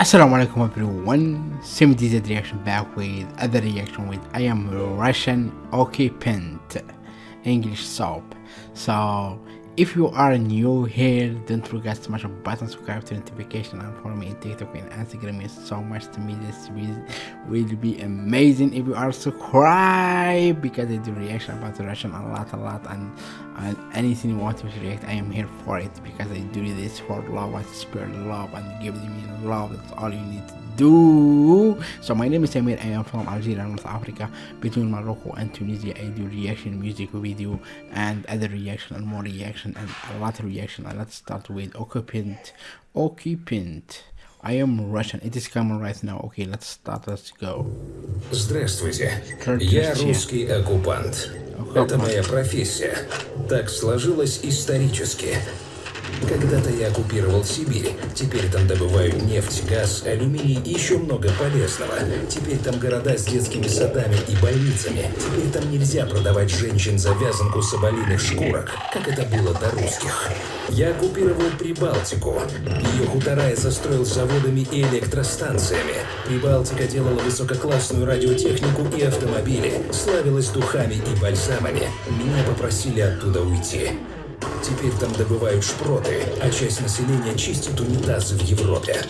Assalamu alaikum everyone, Sim DZ reaction back with other reaction with I am Russian occupant English soap. So if you are new here, don't forget to smash the button, subscribe to notification and follow me on TikTok and Instagram. It's so much to me. This will, be amazing if you are subscribed because I do reaction about Russian a lot, a lot, and, and anything you want me to react, I am here for it because I do this for love and spirit love and give me love. That's all you need to do. So my name is Samir. I am from Algeria, North Africa, between Morocco and Tunisia. I do reaction music video and other reaction and more reaction and a lot of reaction. And let's start with occupant. Occupant. I am Russian. It is coming right now. Okay, let's start. Let's go. Здравствуйте. Здравствуйте. Я русский оккупант. Это моя профессия. Так сложилось исторически. Когда-то я оккупировал Сибирь. Теперь там добывают нефть, газ, алюминий и еще много полезного. Теперь там города с детскими садами и больницами. Теперь там нельзя продавать женщин за вязанку соболиных шкурок, как это было до русских. Я оккупировал Прибалтику. Ее хутора я застроил заводами и электростанциями. Прибалтика делала высококлассную радиотехнику и автомобили, славилась духами и бальзамами. Меня попросили оттуда уйти. Теперь там добывают шпроты, а часть населения чистит унитазы в Европе.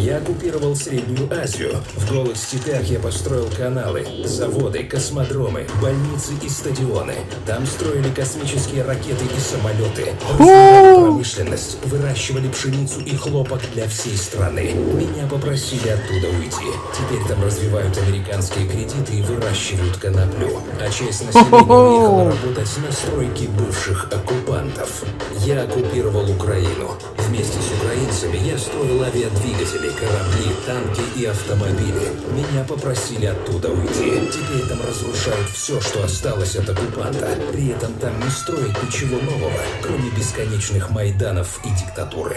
Я оккупировал Среднюю Азию. В голых степях я построил каналы, заводы, космодромы, больницы и стадионы. Там строили космические ракеты и самолеты. Промышленность, выращивали пшеницу и хлопок для всей страны. Меня попросили оттуда уйти. Теперь там развивают американские кредиты и выращивают коноплю. А часть населения уехала работать на стройке бывших оккупантов. Я оккупировал Украину. Вместе с украинцами я строил авиадвигатели, корабли, танки и автомобили. Меня попросили оттуда уйти. Теперь там разрушают все, что осталось от оккупанта. При этом там не строят ничего нового, кроме бесконечных майданов и диктатуры.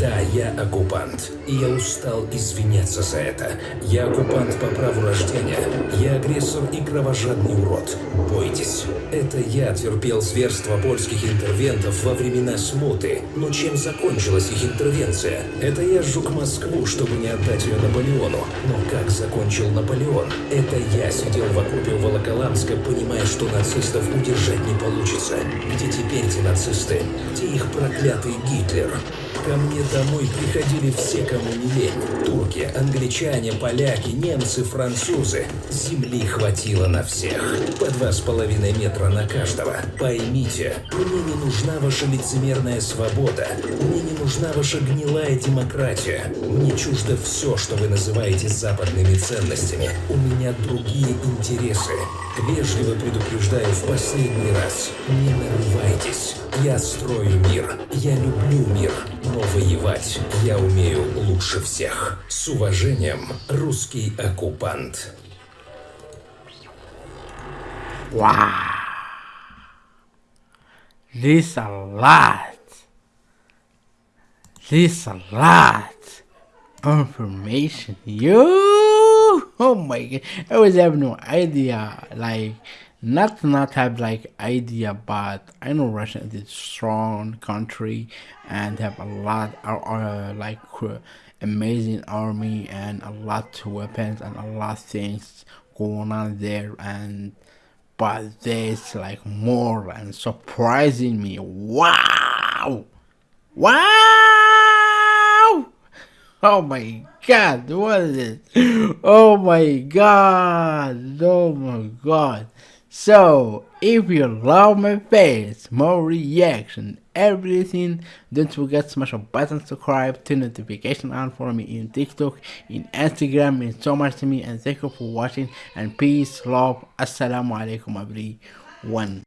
Да, я оккупант, и я устал извиняться за это. Я оккупант по праву рождения. Я агрессор и кровожадный урод. Бойтесь. Это я терпел зверство польских интервентов во времена смуты. Но чем закончилась их интервенция? Это я сжег Москву, чтобы не отдать ее Наполеону. Но как закончил Наполеон? Это я сидел в окопе у Волоколамска, понимая, что нацистов удержать не получится. Где теперь эти нацисты? Где их проклятый Гитлер? Ко мне домой приходили все, кому не лень. Турки, англичане, поляки, немцы, французы. Земли хватило на всех. По два с половиной метра на каждого. Поймите, мне не нужна ваша лицемерная свобода. Мне не нужна ваша гнилая демократия. Мне чуждо все, что вы называете западными ценностями. У меня другие интересы. Вежливо предупреждаю в последний раз. Не нарывайтесь. Я строю мир. Я люблю мир. Но воевать я умею лучше всех. С уважением, русский оккупант. Wow. This a lot. This a lot. Information. You. Oh my god. I was have no idea. Like, not not have like idea, but I know Russia is a strong country and have a lot of uh, like uh, amazing army and a lot of weapons and a lot of things going on there and but there's like more and surprising me wow wow oh my god what is it? Oh my god oh my god. So if you love my face more reaction everything don't forget to smash a button subscribe turn notification on for me in tiktok in instagram means so much to me and thank you for watching and peace love assalamu alaikum everyone